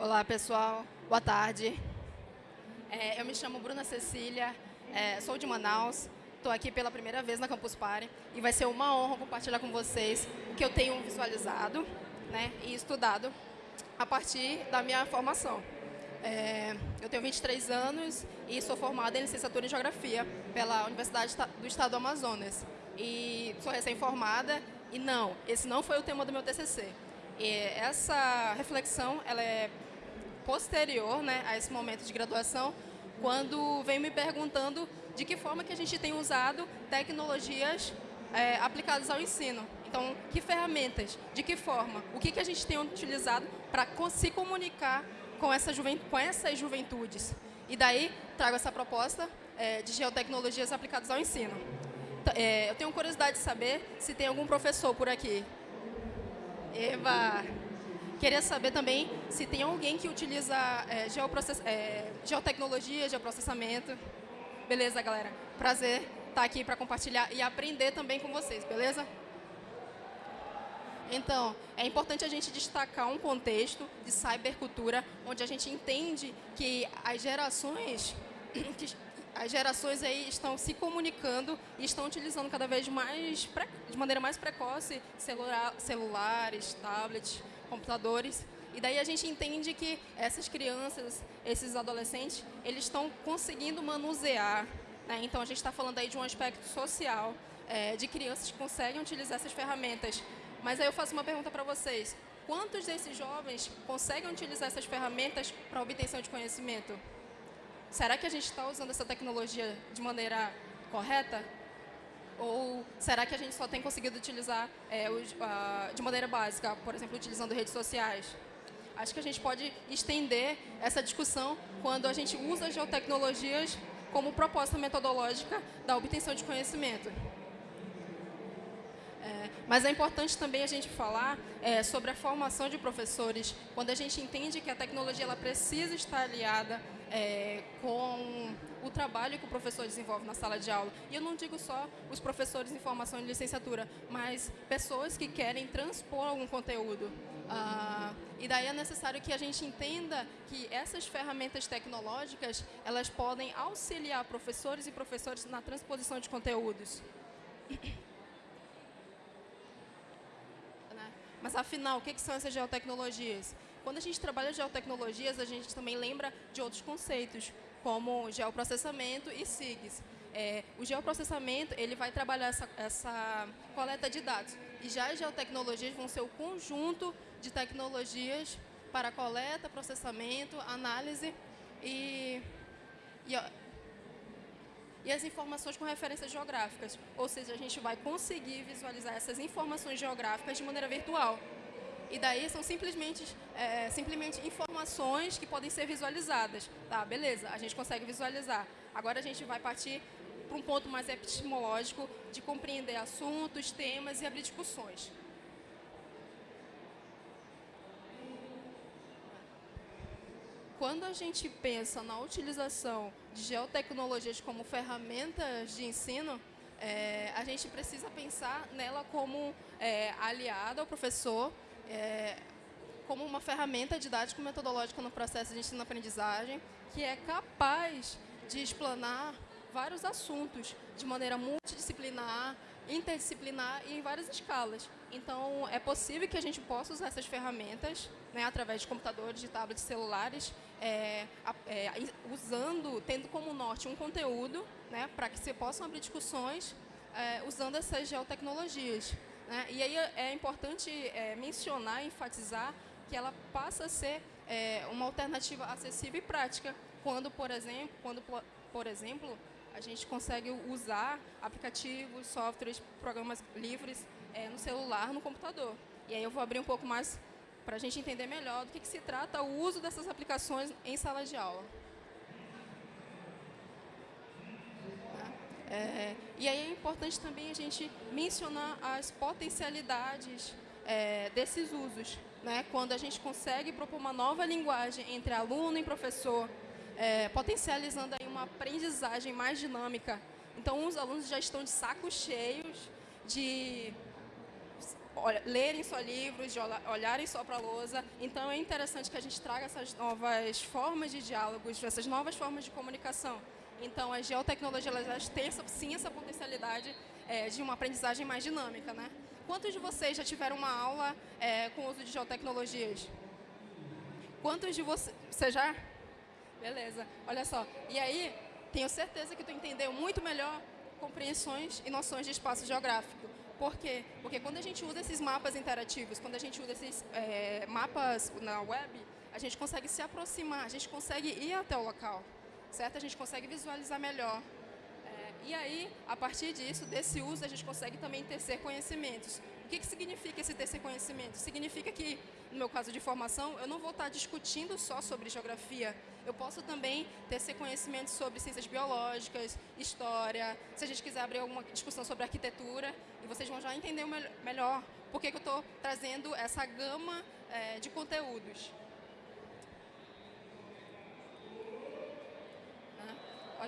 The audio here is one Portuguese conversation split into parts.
Olá, pessoal. Boa tarde. É, eu me chamo Bruna Cecília, é, sou de Manaus, estou aqui pela primeira vez na Campus Party e vai ser uma honra compartilhar com vocês o que eu tenho visualizado né, e estudado a partir da minha formação. É, eu tenho 23 anos e sou formada em licenciatura em Geografia pela Universidade do Estado do Amazonas. E sou recém-formada e não, esse não foi o tema do meu TCC. E essa reflexão ela é posterior né, a esse momento de graduação, quando vem me perguntando de que forma que a gente tem usado tecnologias é, aplicadas ao ensino. Então, que ferramentas, de que forma, o que, que a gente tem utilizado para se comunicar com, essa com essas juventudes. E daí, trago essa proposta é, de geotecnologias aplicadas ao ensino. É, eu tenho curiosidade de saber se tem algum professor por aqui. Eva! Queria saber também se tem alguém que utiliza é, geoprocess... é, geotecnologia, geoprocessamento. Beleza, galera? Prazer estar aqui para compartilhar e aprender também com vocês, beleza? Então, é importante a gente destacar um contexto de cybercultura, onde a gente entende que as gerações, que as gerações aí estão se comunicando e estão utilizando cada vez mais, de maneira mais precoce, celular, celulares, tablets, computadores. E daí a gente entende que essas crianças, esses adolescentes, eles estão conseguindo manusear. Né? Então, a gente está falando aí de um aspecto social, é, de crianças que conseguem utilizar essas ferramentas. Mas aí eu faço uma pergunta para vocês. Quantos desses jovens conseguem utilizar essas ferramentas para obtenção de conhecimento? Será que a gente está usando essa tecnologia de maneira correta? Ou será que a gente só tem conseguido utilizar é, de maneira básica, por exemplo, utilizando redes sociais? Acho que a gente pode estender essa discussão quando a gente usa as geotecnologias como proposta metodológica da obtenção de conhecimento. É, mas é importante também a gente falar é, sobre a formação de professores, quando a gente entende que a tecnologia ela precisa estar aliada é, com o trabalho que o professor desenvolve na sala de aula. E eu não digo só os professores em formação de licenciatura, mas pessoas que querem transpor algum conteúdo. Ah, e daí é necessário que a gente entenda que essas ferramentas tecnológicas, elas podem auxiliar professores e professores na transposição de conteúdos. Né? Mas, afinal, o que são essas geotecnologias? Quando a gente trabalha geotecnologias, a gente também lembra de outros conceitos, como geoprocessamento e SIGs. É, o geoprocessamento ele vai trabalhar essa, essa, coleta de dados. E já as geotecnologias vão ser o conjunto de tecnologias para coleta, processamento, análise e, e, e as informações com referências geográficas. Ou seja, a gente vai conseguir visualizar essas informações geográficas de maneira virtual. E daí são simplesmente, é, simplesmente informações que podem ser visualizadas. Tá, beleza, a gente consegue visualizar. Agora a gente vai partir para um ponto mais epistemológico de compreender assuntos, temas e abrir discussões. Quando a gente pensa na utilização de geotecnologias como ferramentas de ensino, é, a gente precisa pensar nela como é, aliada ao professor, é, como uma ferramenta didático-metodológica no processo de ensino-aprendizagem que é capaz de explanar vários assuntos de maneira multidisciplinar, interdisciplinar e em várias escalas. Então, é possível que a gente possa usar essas ferramentas, né, através de computadores, de tablets, celulares, é, é, usando, tendo como norte um conteúdo, né, para que se possam abrir discussões é, usando essas geotecnologias. Né? E aí é importante é, mencionar, enfatizar que ela passa a ser é, uma alternativa acessível e prática quando, por exemplo, quando, por exemplo, a gente consegue usar aplicativos, softwares, programas livres é, no celular, no computador. E aí eu vou abrir um pouco mais para a gente entender melhor do que, que se trata o uso dessas aplicações em sala de aula. É, e aí é importante também a gente mencionar as potencialidades é, desses usos. Né? Quando a gente consegue propor uma nova linguagem entre aluno e professor, é, potencializando aí uma aprendizagem mais dinâmica. Então, os alunos já estão de sacos cheios de lerem só livros, de olharem só para a lousa. Então, é interessante que a gente traga essas novas formas de diálogos, essas novas formas de comunicação. Então, a geotecnologia elas têm sim essa potencialidade é, de uma aprendizagem mais dinâmica. Né? Quantos de vocês já tiveram uma aula é, com o uso de geotecnologias? Quantos de vocês... Você já? Beleza. Olha só. E aí, tenho certeza que tu entendeu muito melhor compreensões e noções de espaço geográfico. Por quê? Porque quando a gente usa esses mapas interativos, quando a gente usa esses é, mapas na web, a gente consegue se aproximar, a gente consegue ir até o local, certo? A gente consegue visualizar melhor. É, e aí, a partir disso, desse uso, a gente consegue também tecer conhecimentos. O que, que significa esse tecer conhecimento? Significa que, no meu caso de formação, eu não vou estar discutindo só sobre geografia, eu posso também esse conhecimento sobre ciências biológicas, história, se a gente quiser abrir alguma discussão sobre arquitetura, e vocês vão já entender melhor por que, eu estou trazendo essa gama é, de conteúdos.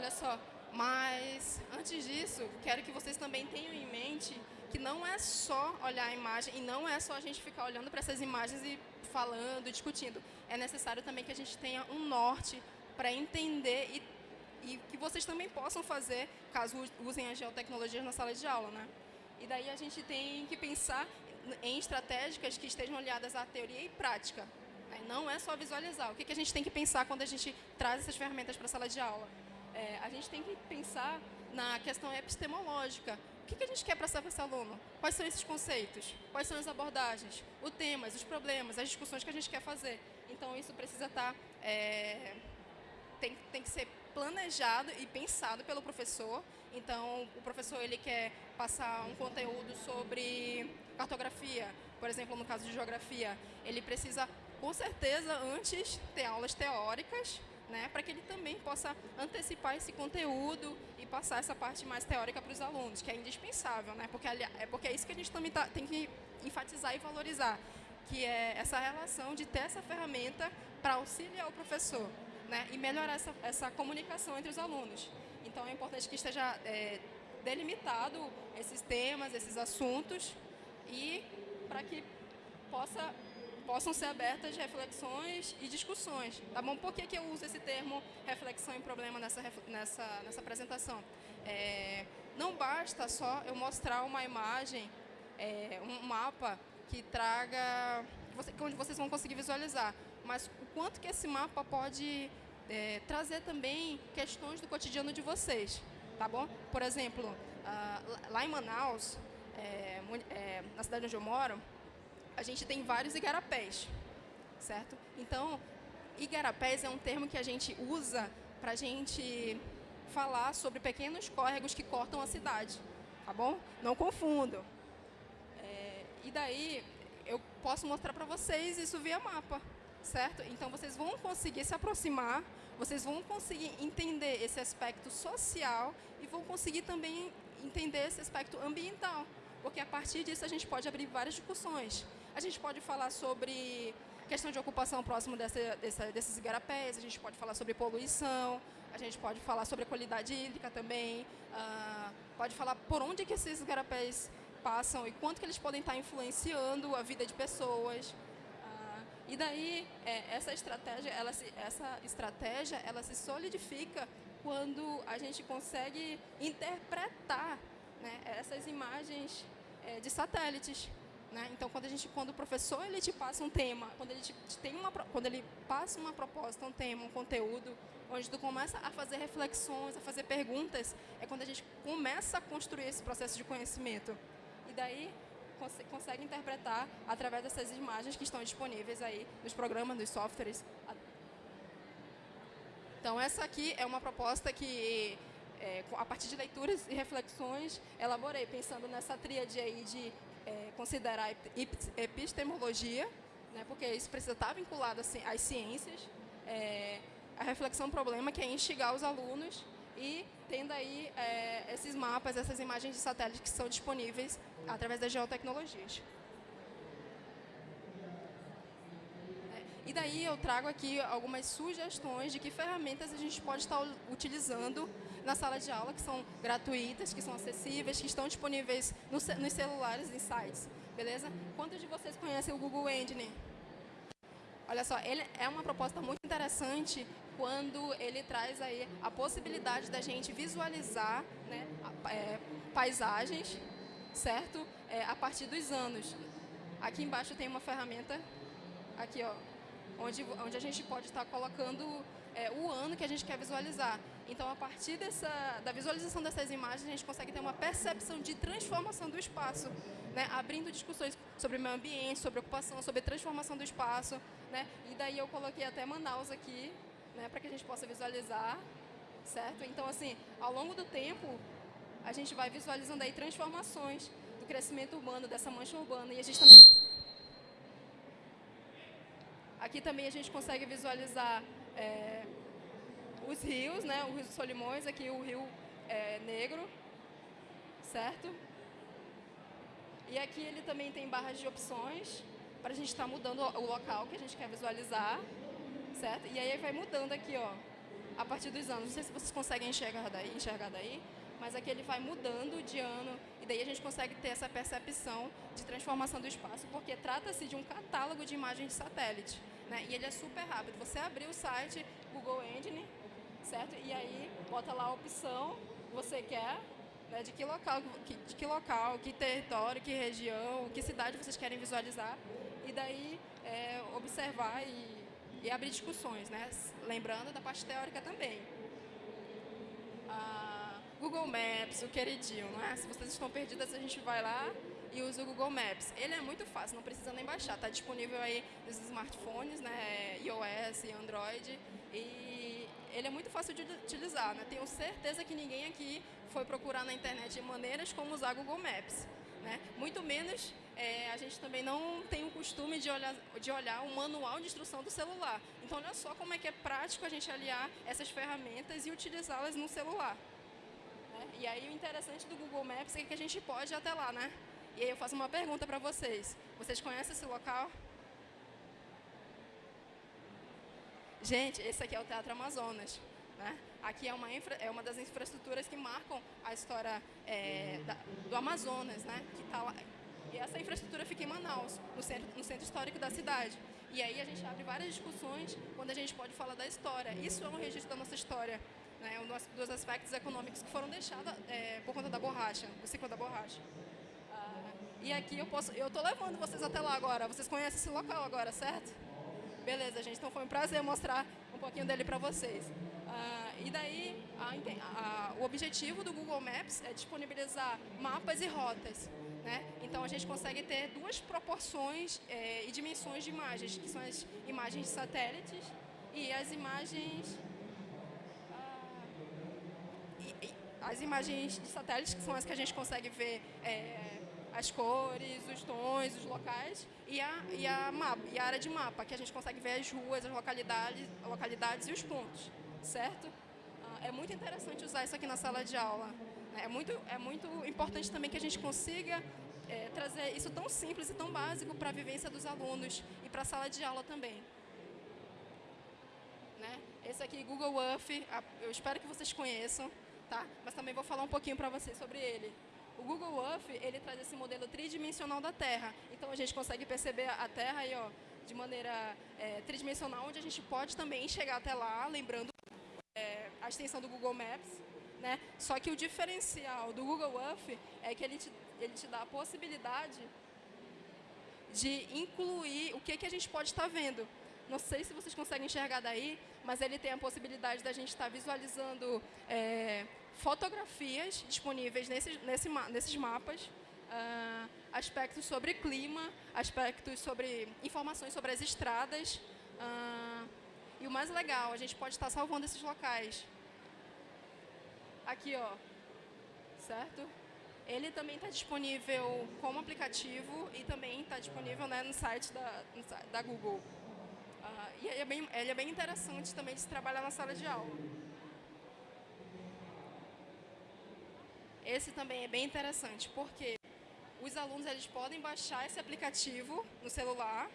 Olha só, mas antes disso, quero que vocês também tenham em mente que não é só olhar a imagem e não é só a gente ficar olhando para essas imagens e falando, discutindo. É necessário também que a gente tenha um norte para entender e, e, que vocês também possam fazer, caso usem a geotecnologia na sala de aula. Né? E daí a gente tem que pensar em estratégicas que estejam aliadas à teoria e prática. Né? Não é só visualizar. O que a gente tem que pensar quando a gente traz essas ferramentas para a sala de aula? É, a gente tem que pensar na questão epistemológica que, que a gente quer passar para esse aluno? Quais são esses conceitos? Quais são as abordagens? Os temas, os problemas, as discussões que a gente quer fazer? Então, isso precisa estar... Tá, é, tem, tem que ser planejado e pensado pelo professor. Então, o professor ele quer passar um conteúdo sobre cartografia, por exemplo, no caso de geografia, ele precisa, com certeza, antes ter aulas teóricas, né, para que ele também possa antecipar esse conteúdo e passar essa parte mais teórica para os alunos, que é indispensável, né, porque, é porque é isso que a gente também tá, tem que enfatizar e valorizar, que é essa relação de ter essa ferramenta para auxiliar o professor né, e melhorar essa, essa comunicação entre os alunos. Então, é importante que esteja é, delimitado esses temas, esses assuntos, e para que possa possam ser abertas reflexões e discussões. Tá bom? Por que, que eu uso esse termo reflexão e problema nessa, nessa, nessa apresentação? É, não basta só eu mostrar uma imagem, é, um mapa que traga, onde vocês vão conseguir visualizar, mas o quanto que esse mapa pode é, trazer também questões do cotidiano de vocês, tá bom? Por exemplo, uh, lá em Manaus, é, é, na cidade onde eu moro, a gente tem vários igarapés, certo? Então, igarapés é um termo que a gente usa para a gente falar sobre pequenos córregos que cortam a cidade, tá bom? Não confundam. É, e daí, eu posso mostrar para vocês isso via mapa, certo? Então, vocês vão conseguir se aproximar, vocês vão conseguir entender esse aspecto social e vão conseguir também entender esse aspecto ambiental, porque a partir disso a gente pode abrir várias discussões. A gente pode falar sobre questão de ocupação próximo dessa, dessa, desses igarapés, a gente pode falar sobre poluição, a gente pode falar sobre a qualidade hídrica também, uh, pode falar por onde que esses igarapés passam e quanto que eles podem estar influenciando a vida de pessoas. Uh, e daí, é, essa estratégia, ela se, essa estratégia, ela se solidifica quando a gente consegue interpretar né, essas imagens é, de satélites. Né? Então, quando, a gente, quando o professor ele te passa um tema, quando ele, te, tem uma, quando ele passa uma proposta, um tema, um conteúdo, onde tu começa a fazer reflexões, a fazer perguntas, é quando a gente começa a construir esse processo de conhecimento. E daí cons consegue interpretar através dessas imagens que estão disponíveis aí nos programas, nos softwares. Então, essa aqui é uma proposta que, é, a partir de leituras e reflexões, elaborei, pensando nessa tríade aí de é, considerar epistemologia, né, porque isso precisa estar vinculado assim, às ciências, é, a reflexão-problema, que é instigar os alunos e tendo aí é, esses mapas, essas imagens de satélite que são disponíveis através das geotecnologias. É, e daí eu trago aqui algumas sugestões de que ferramentas a gente pode estar utilizando na sala de aula, que são gratuitas, que são acessíveis, que estão disponíveis nos celulares, em sites. beleza? Quantos de vocês conhecem o Google Engine? Olha só, ele é uma proposta muito interessante quando ele traz aí a possibilidade da gente visualizar né, é, paisagens, certo? É, a partir dos anos. Aqui embaixo tem uma ferramenta, aqui ó, onde, onde a gente pode estar colocando é, o ano que a gente quer visualizar. Então, a partir dessa, da visualização dessas imagens, a gente consegue ter uma percepção de transformação do espaço, né? abrindo discussões sobre meio ambiente, sobre ocupação, sobre transformação do espaço. Né? E daí eu coloquei até Manaus aqui, né? para que a gente possa visualizar, certo? Então, assim, ao longo do tempo, a gente vai visualizando aí transformações do crescimento urbano, dessa mancha urbana. E a gente também... Aqui também a gente consegue visualizar é, os rios, né? O Rio dos Solimões, aqui o Rio é, Negro, certo? E aqui ele também tem barras de opções para a gente estar tá mudando o local que a gente quer visualizar, certo? E aí vai mudando aqui, ó, a partir dos anos. Não sei se vocês conseguem enxergar daí, enxergar daí, mas aqui ele vai mudando de ano daí a gente consegue ter essa percepção de transformação do espaço, porque trata-se de um catálogo de imagens de satélite, né? E ele é super rápido. Você abrir o site Google Engine, certo? E aí bota lá a opção que você quer, né, de que local, de que local, que território, que região, que cidade vocês querem visualizar. E daí é, observar e, e, abrir discussões, né? Lembrando da parte teórica também. Google Maps, o queridinho, não é? Se vocês estão perdidas, a gente vai lá e usa o Google Maps. Ele é muito fácil, não precisa nem baixar. Está disponível aí nos smartphones, né? iOS, Android. E ele é muito fácil de utilizar. Né? Tenho certeza que ninguém aqui foi procurar na internet maneiras como usar Google Maps. Né? Muito menos é, a gente também não tem o costume de olhar, de olhar o manual de instrução do celular. Então, olha só como é que é prático a gente aliar essas ferramentas e utilizá-las no celular. Né? E aí, o interessante do Google Maps é que a gente pode ir até lá, né? E aí eu faço uma pergunta para vocês. Vocês conhecem esse local? Gente, esse aqui é o Teatro Amazonas. Né? Aqui é uma, infra, é uma das infraestruturas que marcam a história é, da, do Amazonas, né? que tá lá. E essa infraestrutura fica em Manaus, no centro, no centro histórico da cidade. E aí a gente abre várias discussões quando a gente pode falar da história. Isso é um registro da nossa história, né? um dos aspectos econômicos que foram deixados é, por conta da borracha, do ciclo da borracha. Ah, e aqui eu posso, eu estou levando vocês até lá agora. Vocês conhecem esse local agora, certo? Beleza, gente. Então foi um prazer mostrar um pouquinho dele para vocês. Ah, e daí, a, a, o objetivo do Google Maps é disponibilizar mapas e rotas. Né? Então a gente consegue ter duas proporções é, e dimensões de imagens, que são as imagens de satélites e as imagens ah, e, e, as imagens de satélites, que são as que a gente consegue ver é, as cores, os tons, os locais e a, e a, mapa, e a área de mapa, que a gente consegue ver as ruas, as localidades, localidades e os pontos, certo? Ah, é muito interessante usar isso aqui na sala de aula. Né? É muito, é muito importante também que a gente consiga é, trazer isso tão simples e tão básico para a vivência dos alunos e para a sala de aula também. Né? Esse aqui, Google Earth, eu espero que vocês conheçam, tá? mas também vou falar um pouquinho para vocês sobre ele. O Google Earth, ele traz esse modelo tridimensional da Terra. Então, a gente consegue perceber a Terra aí, ó, de maneira é, tridimensional, onde a gente pode também chegar até lá, lembrando é, a extensão do Google Maps. Né? Só que o diferencial do Google Earth é que ele te, ele te dá a possibilidade de incluir o que, que a gente pode estar vendo. Não sei se vocês conseguem enxergar daí, mas ele tem a possibilidade da gente estar visualizando é, fotografias disponíveis nesses, nesse, nesses mapas, uh, aspectos sobre clima, aspectos sobre informações sobre as estradas. Uh, e o mais legal, a gente pode estar salvando esses locais. Aqui, ó, certo? Ele também está disponível como aplicativo e também está disponível né, no site da, da Google. Uh, e ele é, bem, ele é bem interessante também de se trabalhar na sala de aula. Esse também é bem interessante, porque os alunos eles podem baixar esse aplicativo no celular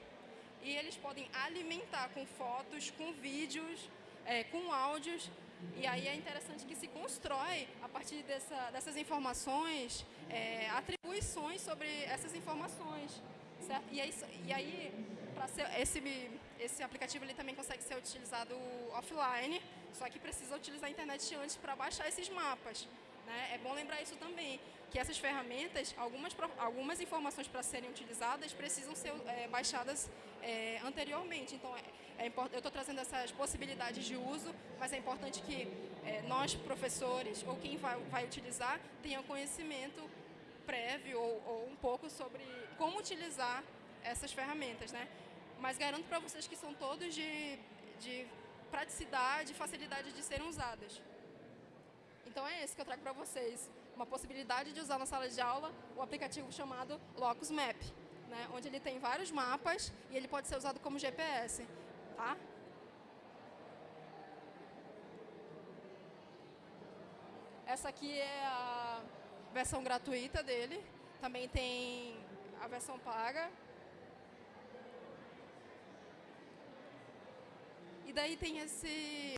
e eles podem alimentar com fotos, com vídeos, é, com áudios. E aí é interessante que se constrói, a partir dessa, dessas informações, é, atribuições sobre essas informações. Certo? E, aí, e aí ser, esse, esse aplicativo ele também consegue ser utilizado offline, só que precisa utilizar a internet antes para baixar esses mapas. Né? É bom lembrar isso também, que essas ferramentas, algumas, algumas informações para serem utilizadas precisam ser é, baixadas é, anteriormente. Então, é, é eu estou trazendo essas possibilidades de uso, mas é importante que é, nós, professores, ou quem vai, vai utilizar, tenha conhecimento prévio ou, ou um pouco sobre como utilizar essas ferramentas, né? Mas garanto para vocês que são todos de, de praticidade e facilidade de serem usadas. Então é esse que eu trago para vocês. Uma possibilidade de usar na sala de aula o aplicativo chamado Locus Map, né? onde ele tem vários mapas e ele pode ser usado como GPS. Tá? Essa aqui é a versão gratuita dele. Também tem a versão paga. E daí tem esse...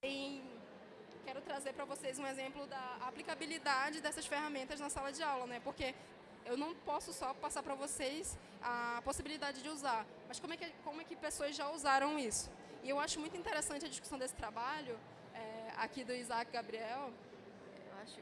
Tem, quero trazer para vocês um exemplo da aplicabilidade dessas ferramentas na sala de aula, né? Porque eu não posso só passar para vocês a possibilidade de usar, mas como é, que, como é que pessoas já usaram isso? E eu acho muito interessante a discussão desse trabalho, é, aqui do Isaac Gabriel, acho,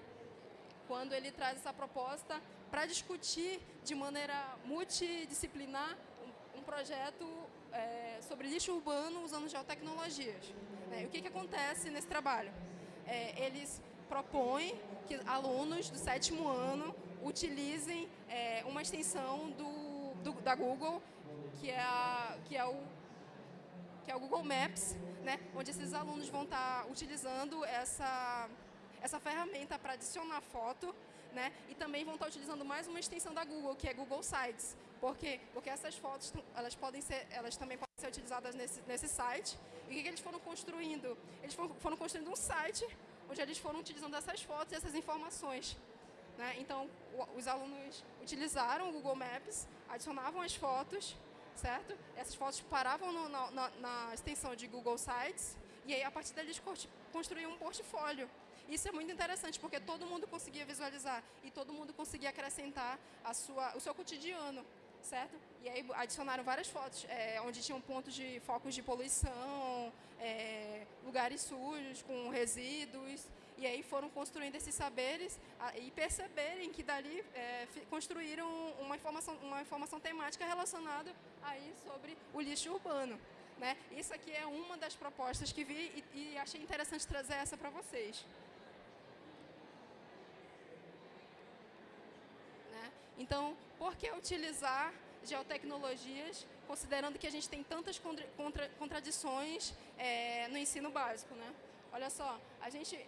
quando ele traz essa proposta para discutir de maneira multidisciplinar um, um projeto é, sobre lixo urbano usando geotecnologias. É, o que, que acontece nesse trabalho? É, eles propõem que alunos do sétimo ano utilizem é, uma extensão do, do, da Google, que é, a, que é o que é o Google Maps, né, onde esses alunos vão estar utilizando essa, essa ferramenta para adicionar foto, né, e também vão estar utilizando mais uma extensão da Google, que é Google Sites. Por quê? Porque essas fotos elas podem ser, elas também ser utilizadas nesse, nesse site. E o que, eles foram construindo? Eles foram, foram construindo um site onde eles foram utilizando essas fotos e essas informações. Né? Então, os alunos utilizaram o Google Maps, adicionavam as fotos, certo? Essas fotos paravam no, na, na, extensão de Google Sites e aí, a partir dali, eles construíam um portfólio. Isso é muito interessante, porque todo mundo conseguia visualizar e todo mundo conseguia acrescentar a sua, o seu cotidiano certo? E aí adicionaram várias fotos, é, onde tinham pontos de focos de poluição, é, lugares sujos com resíduos, e aí foram construindo esses saberes a, e perceberem que dali é, construíram uma informação, uma informação temática relacionada aí sobre o lixo urbano. Né? Isso aqui é uma das propostas que vi e, e achei interessante trazer essa para vocês. Né? Então, por que utilizar geotecnologias, considerando que a gente tem tantas contra, contra, contradições é, no ensino básico? Né? Olha só, a gente,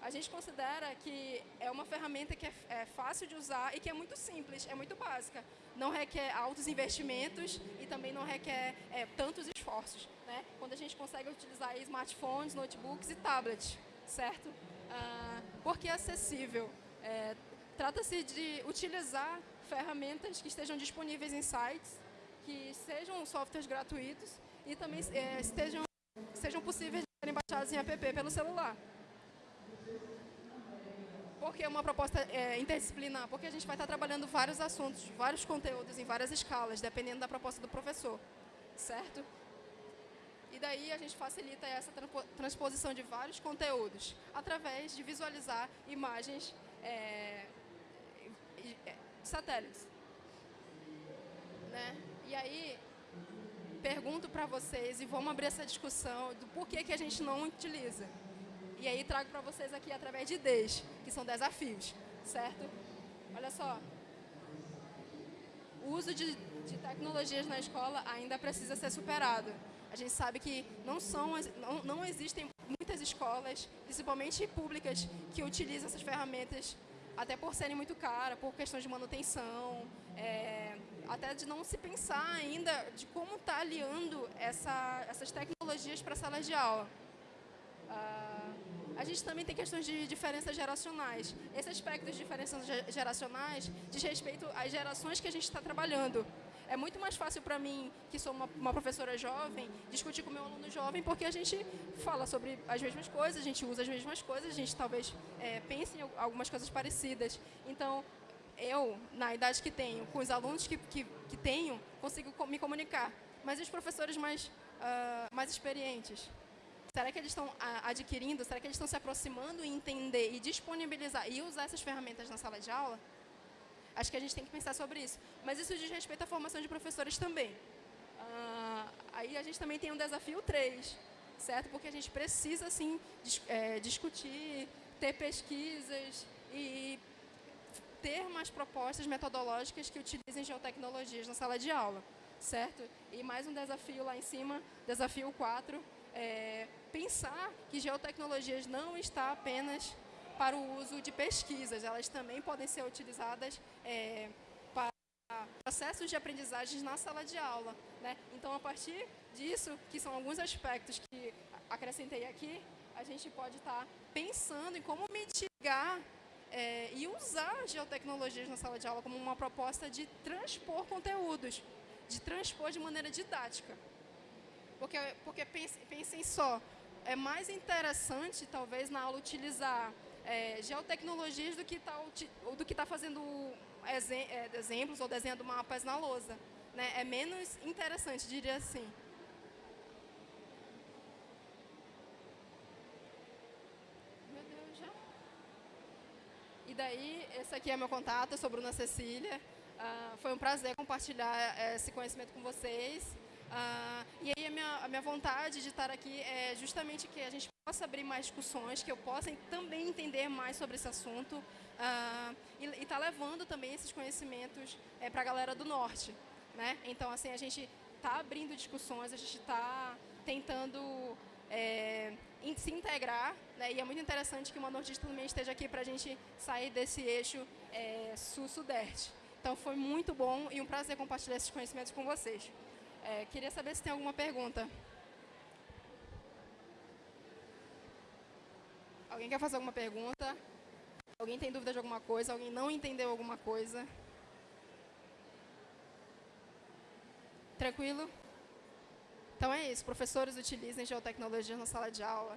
a gente considera que é uma ferramenta que é, é, fácil de usar e que é muito simples, é muito básica. Não requer altos investimentos e também não requer é, tantos esforços. Né? Quando a gente consegue utilizar smartphones, notebooks e tablets, certo? Ah, porque é acessível. É, Trata-se de utilizar ferramentas que estejam disponíveis em sites, que sejam softwares gratuitos e também é, estejam, sejam possíveis de serem baixados em app pelo celular. Por que uma proposta é, interdisciplinar? Porque a gente vai estar trabalhando vários assuntos, vários conteúdos em várias escalas, dependendo da proposta do professor, certo? E daí a gente facilita essa transposição de vários conteúdos através de visualizar imagens é, é, satélites. Né? E aí, pergunto para vocês e vamos abrir essa discussão do porquê que a gente não utiliza. E aí trago para vocês aqui através de ideias, que são desafios, certo? Olha só, o uso de, de tecnologias na escola ainda precisa ser superado. A gente sabe que não, são, não, não existem muitas escolas, principalmente públicas, que utilizam essas ferramentas até por serem muito caras, por questões de manutenção, é, até de não se pensar ainda de como está aliando essa, essas tecnologias para salas de aula. Ah, a gente também tem questões de diferenças geracionais. Esse aspecto de diferenças geracionais diz respeito às gerações que a gente está trabalhando. É muito mais fácil para mim, que sou uma, uma, professora jovem, discutir com meu aluno jovem, porque a gente fala sobre as mesmas coisas, a gente usa as mesmas coisas, a gente talvez é, pense em algumas coisas parecidas. Então, eu, na idade que tenho, com os alunos que, que, que tenho, consigo me comunicar. Mas e os professores mais, uh, mais experientes? Será que eles estão adquirindo? Será que eles estão se aproximando e entender e disponibilizar e usar essas ferramentas na sala de aula? Acho que a gente tem que pensar sobre isso. Mas isso diz respeito à formação de professores também. Uh, aí a gente também tem um desafio 3, certo? Porque a gente precisa, sim, dis é, discutir, ter pesquisas e ter mais propostas metodológicas que utilizem geotecnologias na sala de aula, certo? E mais um desafio lá em cima, desafio 4, é pensar que geotecnologias não está apenas para o uso de pesquisas, elas também podem ser utilizadas é, para processos de aprendizagem na sala de aula. Né? Então, a partir disso, que são alguns aspectos que acrescentei aqui, a gente pode estar pensando em como mitigar é, e usar geotecnologias na sala de aula como uma proposta de transpor conteúdos, de transpor de maneira didática. Porque, porque pense, pensem só, é mais interessante, talvez, na aula utilizar é, geotecnologias do que está do que tá fazendo é, exemplos ou desenhando mapas na lousa. Né? É menos interessante, diria assim. E daí, esse aqui é meu contato, eu sou Bruna Cecília. Uh, foi um prazer compartilhar eh, esse conhecimento com vocês. Uh, e aí a minha, a minha vontade de estar aqui é justamente que a gente possa abrir mais discussões, que eu possa também entender mais sobre esse assunto uh, e estar tá levando também esses conhecimentos é, para a galera do Norte. Né? Então, assim, a gente está abrindo discussões, a gente está tentando é, se integrar, né? e é muito interessante que o Nortista também esteja aqui para a gente sair desse eixo é, sul-sudeste. Então foi muito bom e um prazer compartilhar esses conhecimentos com vocês. É, queria saber se tem alguma pergunta. Alguém quer fazer alguma pergunta? Alguém tem dúvida de alguma coisa? Alguém não entendeu alguma coisa? Tranquilo? Então é isso, professores utilizem geotecnologia na sala de aula.